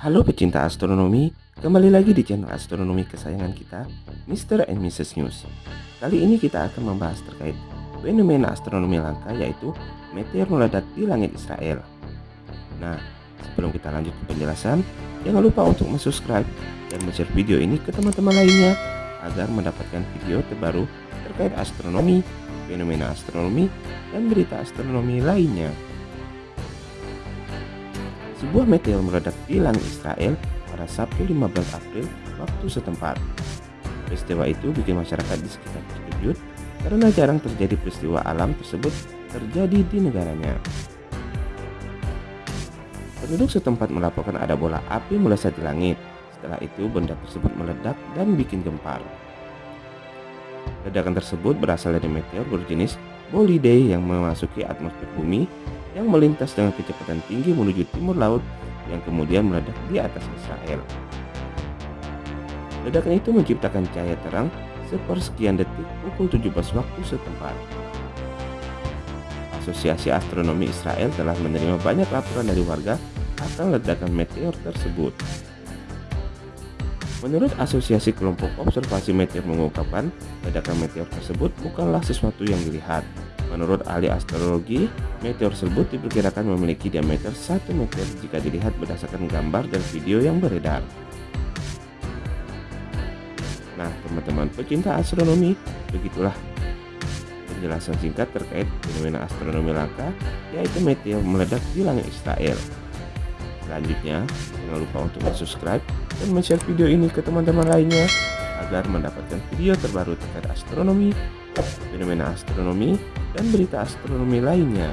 Halo pecinta astronomi, kembali lagi di channel astronomi kesayangan kita, Mr. and Mrs. News. Kali ini kita akan membahas terkait fenomena astronomi langka yaitu meteor meledak di langit Israel. Nah, sebelum kita lanjut ke penjelasan, jangan lupa untuk subscribe dan share video ini ke teman-teman lainnya agar mendapatkan video terbaru terkait astronomi, fenomena astronomi, dan berita astronomi lainnya. Sebuah meteor meledak di langit Israel pada Sabtu 15 April waktu setempat. Peristiwa itu bikin masyarakat di sekitar terkejut karena jarang terjadi peristiwa alam tersebut terjadi di negaranya. Penduduk setempat melaporkan ada bola api melesat di langit. Setelah itu benda tersebut meledak dan bikin gempar. Ledakan tersebut berasal dari meteor berjenis Bolidae yang memasuki atmosfer bumi yang melintas dengan kecepatan tinggi menuju timur laut yang kemudian meledak di atas Israel. Ledakan itu menciptakan cahaya terang sepersekian detik pukul 17 waktu setempat. Asosiasi Astronomi Israel telah menerima banyak laporan dari warga akan ledakan meteor tersebut. Menurut Asosiasi Kelompok Observasi Meteor mengungkapkan, ledakan meteor tersebut bukanlah sesuatu yang dilihat, Menurut ahli astrologi, meteor tersebut diperkirakan memiliki diameter 1 meter jika dilihat berdasarkan gambar dan video yang beredar. Nah, teman-teman pecinta astronomi, begitulah penjelasan singkat terkait fenomena astronomi langka, yaitu meteor meledak di langit Israel. Selanjutnya, jangan lupa untuk subscribe dan share video ini ke teman-teman lainnya agar mendapatkan video terbaru terkait astronomi, fenomena astronomi, dan berita astronomi lainnya.